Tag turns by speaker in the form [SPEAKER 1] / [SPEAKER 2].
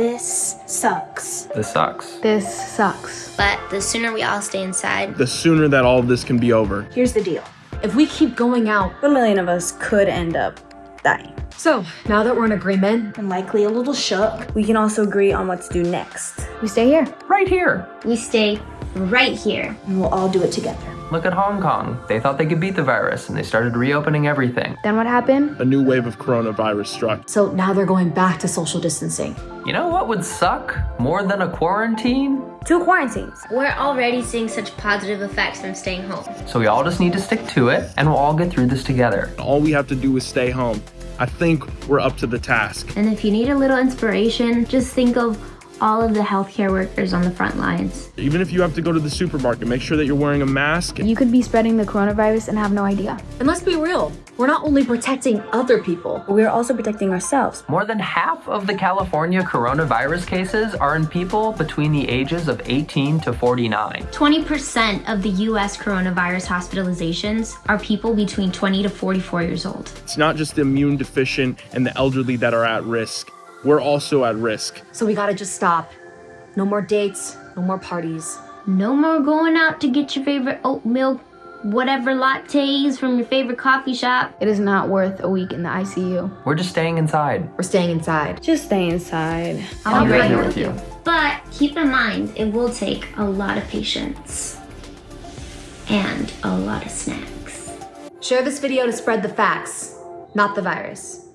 [SPEAKER 1] This sucks.
[SPEAKER 2] This sucks.
[SPEAKER 3] This sucks.
[SPEAKER 4] But the sooner we all stay inside,
[SPEAKER 5] The sooner that all of this can be over.
[SPEAKER 1] Here's the deal.
[SPEAKER 3] If we keep going out,
[SPEAKER 1] A million of us could end up dying.
[SPEAKER 3] so now that we're in agreement,
[SPEAKER 1] And likely a little shook. We can also agree on what to do next.
[SPEAKER 3] we stay here.
[SPEAKER 2] Right here.
[SPEAKER 4] we stay right here.
[SPEAKER 1] And we'll all do it together.
[SPEAKER 2] Look at Hong Kong. They thought they could beat the virus and they started reopening everything.
[SPEAKER 3] Then what happened?
[SPEAKER 5] A new wave of coronavirus struck.
[SPEAKER 3] So now they're going back to social distancing.
[SPEAKER 2] You know what would suck more than a quarantine?
[SPEAKER 1] Two quarantines.
[SPEAKER 4] We're already seeing such positive effects from staying home.
[SPEAKER 2] So we all just need to stick to it and we'll all get through this together.
[SPEAKER 5] All we have to do is stay home. I think we're up to the task.
[SPEAKER 4] And if you need a little inspiration, just think of all of the healthcare workers on the front lines.
[SPEAKER 5] Even if you have to go to the supermarket, make sure that you're wearing a mask.
[SPEAKER 3] You could be spreading the coronavirus and have no idea. And let's be real, we're not only protecting other people.
[SPEAKER 1] But we are also protecting ourselves.
[SPEAKER 2] More than half of the California coronavirus cases are in people between the ages of 18 to 49.
[SPEAKER 4] 20% of the US coronavirus hospitalizations are people between 20 to 44 years old.
[SPEAKER 5] It's not just the immune deficient and the elderly that are at risk. We're also at risk.
[SPEAKER 3] So we gotta just stop. No more dates, no more parties.
[SPEAKER 4] No more going out to get your favorite oat milk, whatever lattes from your favorite coffee shop.
[SPEAKER 3] It is not worth a week in the ICU.
[SPEAKER 2] We're just staying inside.
[SPEAKER 3] We're staying inside.
[SPEAKER 1] Just stay inside.
[SPEAKER 4] I'll
[SPEAKER 2] be
[SPEAKER 4] be
[SPEAKER 2] right here with you.
[SPEAKER 4] But keep in mind, it will take a lot of patience and a lot of snacks.
[SPEAKER 3] Share this video to spread the facts, not the virus.